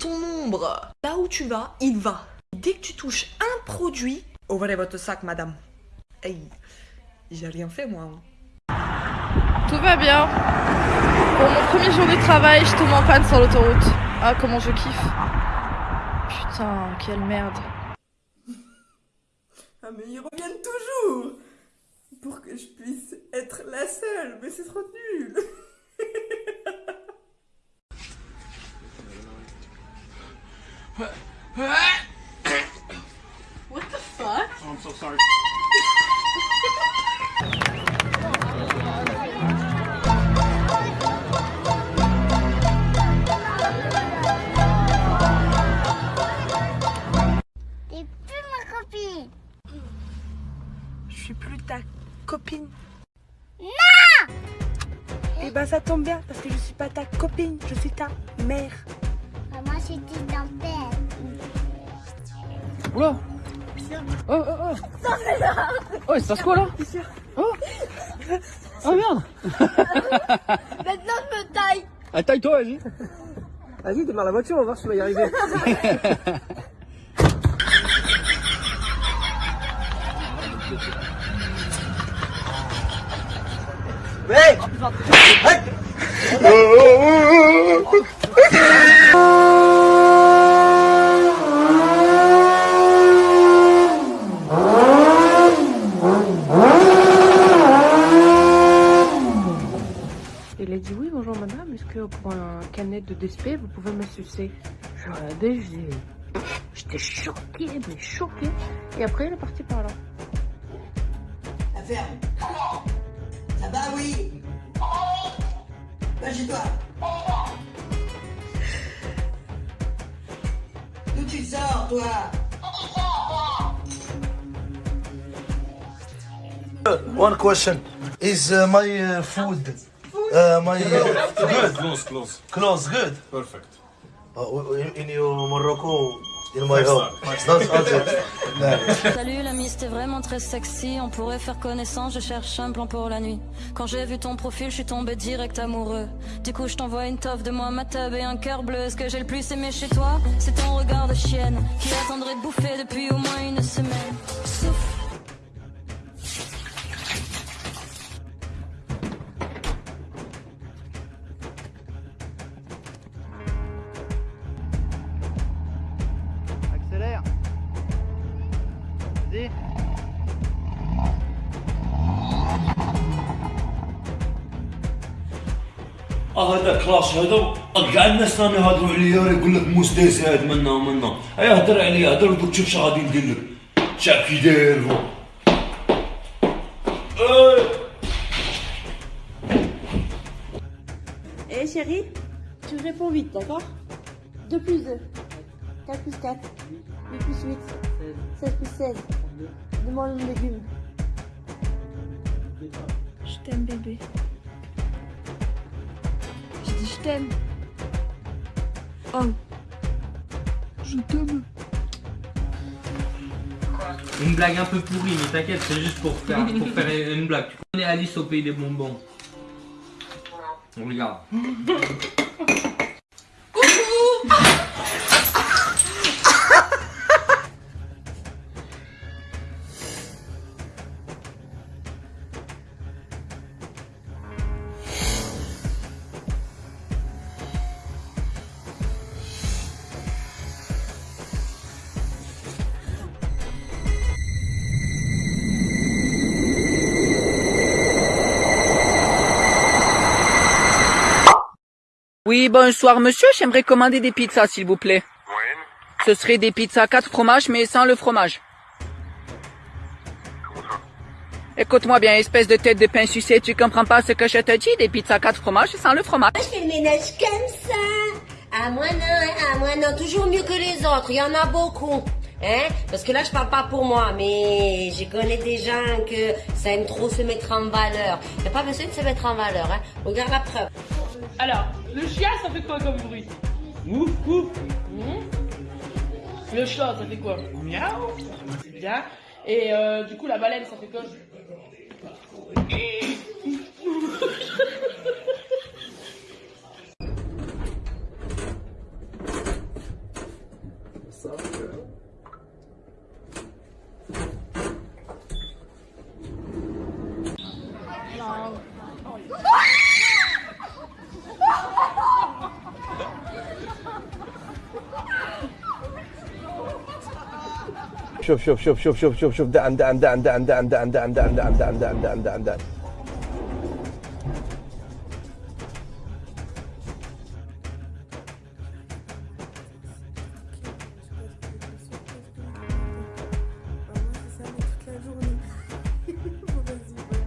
ton ombre. Là où tu vas, il va. Dès que tu touches un produit, ouvrez votre sac, madame. Hey, j'ai rien fait, moi. hein. Tout va bien. Pour mon premier jour de travail, je tombe en panne sur l'autoroute. Ah, comment je kiffe. Putain, quelle merde. Ah mais ils reviennent toujours Pour que je puisse être la seule, mais c'est trop nul T'es plus ma copine. Je suis plus ta copine. Non Eh ben ça tombe bien parce que je suis pas ta copine, je suis ta mère. C'était père. Oula. Oh, oh, oh. Oh, il se passe quoi là Oh. Oh merde. Maintenant, je me taille. Ah, taille-toi, vas-y. Vas-y, démarre la voiture, on va voir si tu vas y arriver. Il a dit oui, bonjour madame, est-ce que pour un canette de DSP, vous pouvez me sucer Je regardais, j'étais choquée, mais choquée. Et après, il est parti par là. La ferme. Ça va, oui Va chez toi. D'où tu sors, toi? One question. Is uh, my uh, food, uh, my uh, good? Close, close. Close, good. Perfect. Uh, in, in your Morocco, in my home. That's it. Salut l'ami, c'était vraiment très sexy. On pourrait faire connaissance, je cherche un plan pour la nuit. Quand j'ai vu ton profil, je suis tombé direct amoureux. Du coup, je t'envoie une toffe de moi, ma tub et un cœur bleu. Ce que j'ai le plus aimé chez toi, c'est ton regard de chienne qui attendrait de bouffer depuis au moins une semaine. Souffle. هذا كلاس هذا ارجع الناس راني يهضروا عليا يقول لك مستهزئ هاد منا ومنا اي هضر عليا هضر دوك تشوف شنو غادي ندير لك شاف كي داير هو إيه. Eh chérie, tu réponds vite, d'accord 2 plus 2, 4 plus 4, 8 plus 8, 16 plus 16. Demande le légume. Je t'aime, bébé. Je t'aime. Oh. Je t'aime. Une blague un peu pourrie, mais t'inquiète, c'est juste pour faire, pour faire une blague. Tu connais Alice au pays des bonbons Regarde. Oui, bonsoir monsieur, j'aimerais commander des pizzas s'il vous plaît. Ce serait des pizzas 4 fromages mais sans le fromage. Écoute-moi bien, espèce de tête de pain sucé, tu comprends pas ce que je te dis? Des pizzas 4 fromages sans le fromage. Je fais le ménage comme ça. À moi non, à moi non, toujours mieux que les autres. Il y en a beaucoup. Hein Parce que là, je parle pas pour moi, mais je connais des gens que ça aime trop se mettre en valeur. Il a pas besoin de se mettre en valeur. Hein Regarde la preuve. Alors, le chien, ça fait quoi comme bruit Ouf, ouf. Le chat, ça fait quoi Miaou. C'est bien. Et euh, du coup, la baleine, ça fait quoi شوف شوف شوف شوف شوف شوف شوف دعم دعم دعم دعم دعم دعم دعم دعم دعم دعم دعم دعم دعم دعم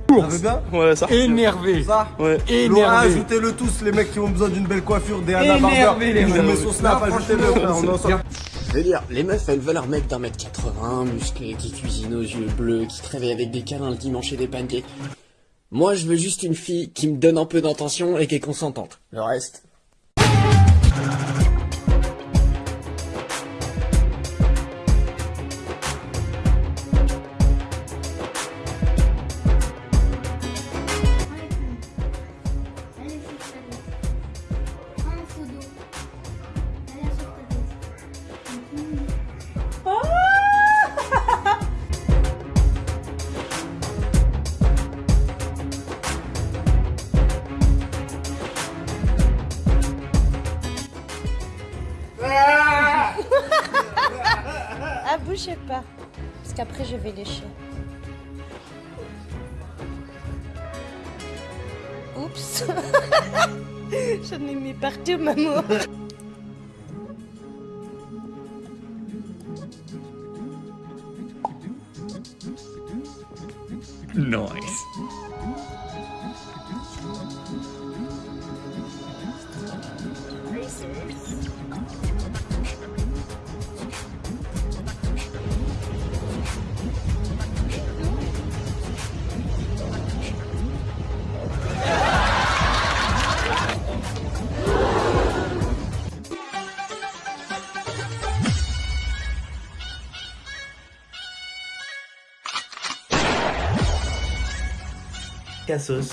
Ça veut bien Ouais, ça. Énervé. Ça Ouais. Laura, ajoutez-le tous, les mecs qui ont besoin d'une belle coiffure, des Anna Barber. Énervé, les Je mecs. mets son snap, Non, ajoutez-le, franchement, frère, on est ensemble. Je veux dire, les meufs, elles veulent un mec d'un mètre 80, musclé, qui cuisine aux yeux bleus, qui te réveille avec des câlins le dimanche et des pancakes. Moi, je veux juste une fille qui me donne un peu d'intention et qui est consentante. Le reste. Parce qu'après, je vais lécher. Oups. J'en ai mis partout, maman. Nice. Cassos.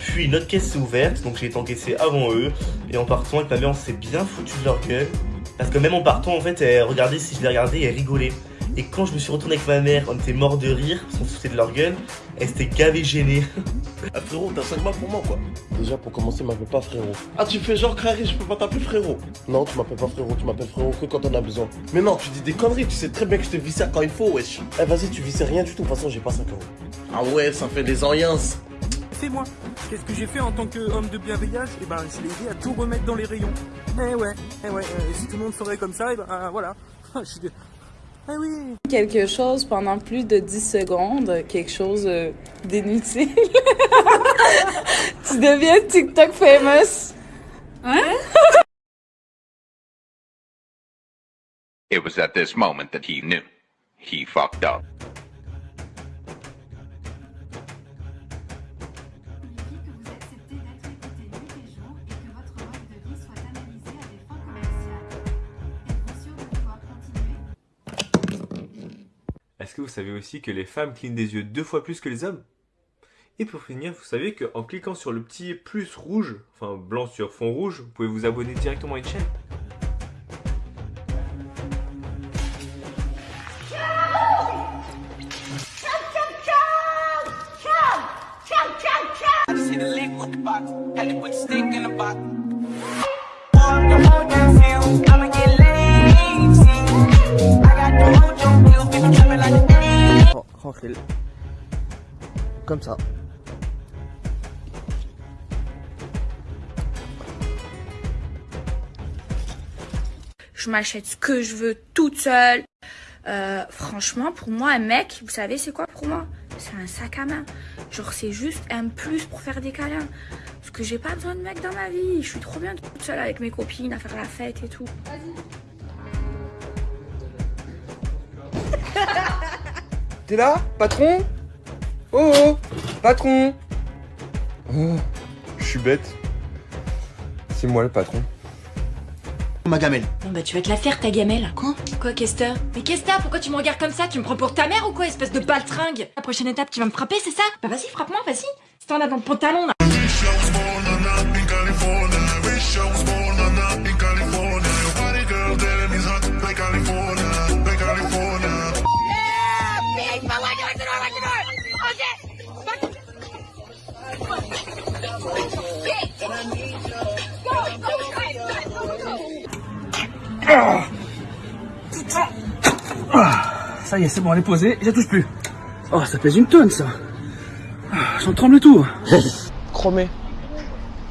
Puis notre caisse s'est ouverte, donc j'ai été encaissé avant eux. Et en partant avec ma mère, on s'est bien foutu de leur gueule. Parce que même en partant, en fait, elle regardait si je les regardais et elle rigolait. Et quand je me suis retourné avec ma mère, on était mort de rire, parce qu'on se foutait de leur gueule. Elle s'était gavé gênée. Ah, frérot, t'as 5 balles pour moi, quoi. Déjà, pour commencer, m'appelle pas frérot. Ah, tu fais genre crari, je peux pas t'appeler frérot. Non, tu m'appelles pas frérot, tu m'appelles frérot que quand on a besoin. Mais non, tu dis des conneries, tu sais très bien que je te vis ça quand il faut, wesh. Eh, vas-y, tu visais rien du tout, de toute façon, j'ai pas 5 euros. Ah ouais, ça fait des enliens. C'est moi? Qu'est-ce que j'ai fait en tant qu'homme de bienveillance? Eh ben, je l'ai aidé à tout remettre dans les rayons. Eh ouais, eh ouais, euh, si tout le monde ferait comme ça, eh ben, euh, voilà. Je suis dé- Eh oui. Quelque chose pendant plus de 10 secondes, quelque chose euh, d'inutile. tu deviens TikTok famous. Hein? It was at this moment that he knew. He fucked up. Est-ce que vous savez aussi que les femmes clignent des yeux deux fois plus que les hommes? Et pour finir, vous savez qu'en cliquant sur le petit plus rouge, enfin blanc sur fond rouge, vous pouvez vous abonner directement à une chaîne. Comme ça. Je m'achète ce que je veux toute seule. Euh, franchement, pour moi, un mec, vous savez, c'est quoi pour moi? C'est un sac à main. Genre, c'est juste un plus pour faire des câlins. Parce que j'ai pas besoin de mec dans ma vie. Je suis trop bien toute seule avec mes copines à faire la fête et tout. T'es là, patron? Oh oh, patron! Oh, je suis bête. C'est moi le patron. Ma gamelle. Bon bah tu vas te la faire ta gamelle. Quoi? Quoi t'as Mais t'as Pourquoi tu me regardes comme ça? Tu me prends pour ta mère ou quoi espèce de baltringue? La prochaine étape tu vas me frapper c'est ça? Bah vas-y frappe-moi vas-y. Si t'en as dans le pantalon là Ah, ça y est, c'est bon, elle est posée, je touche plus. Oh, ça pèse une tonne, ça. Ah, j'en tremble tout. Chromé.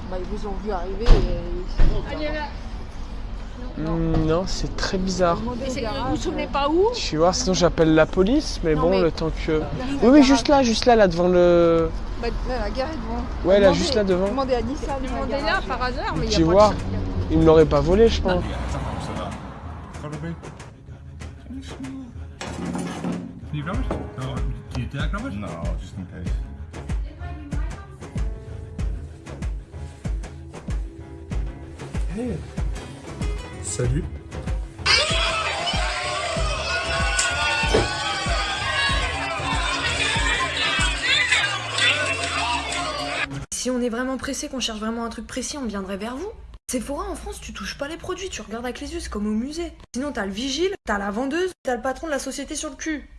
Bah, ils vous ont vu arriver et... Ah, non, hmm, non c'est très bizarre. Vous vous souvenez pas où? Je vais sinon j'appelle la police, mais bon, le temps que... Oui, oui, juste là, juste là, là, devant le... Bah, la gare est devant. Ouais, là, juste là, devant. Demandez à Nissan. Demandez là, par hasard, mais il y a me l'auraient pas volé, je pense. Oh? No, just in case. Hey. Salut. Si on est vraiment pressé, qu'on cherche vraiment un truc précis, on viendrait vers vous. Sephora en France, tu touches pas les produits, tu regardes avec les yeux, c'est comme au musée. Sinon, t'as le vigile, t'as la vendeuse, t'as le patron de la société sur le cul.